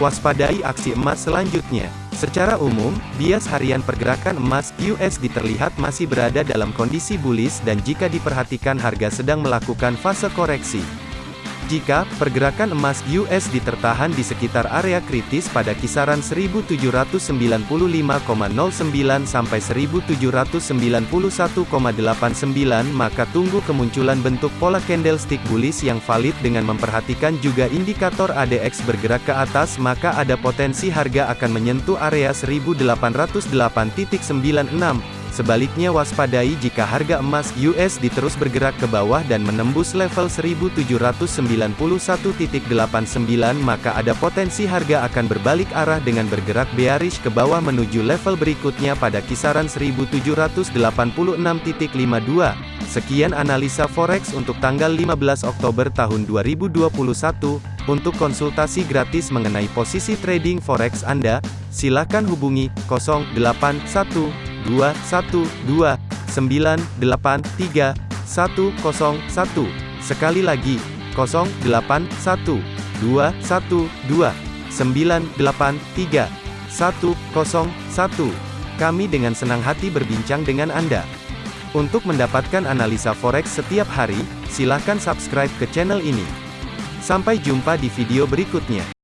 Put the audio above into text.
waspadai aksi emas selanjutnya. Secara umum, bias harian pergerakan emas USD terlihat masih berada dalam kondisi bullish dan jika diperhatikan harga sedang melakukan fase koreksi. Jika pergerakan emas USD tertahan di sekitar area kritis pada kisaran 1795,09 sampai 1791,89 maka tunggu kemunculan bentuk pola candlestick bullish yang valid dengan memperhatikan juga indikator ADX bergerak ke atas maka ada potensi harga akan menyentuh area 1808.96 Sebaliknya waspadai jika harga emas US diterus bergerak ke bawah dan menembus level 1791.89 maka ada potensi harga akan berbalik arah dengan bergerak bearish ke bawah menuju level berikutnya pada kisaran 1786.52. Sekian analisa forex untuk tanggal 15 Oktober tahun 2021. Untuk konsultasi gratis mengenai posisi trading forex Anda, silakan hubungi 081 dua satu dua sembilan delapan tiga satu satu sekali lagi kosong delapan satu dua satu dua sembilan delapan tiga satu satu kami dengan senang hati berbincang dengan Anda. Untuk mendapatkan analisa forex setiap hari, silakan subscribe ke channel ini. Sampai jumpa di video berikutnya.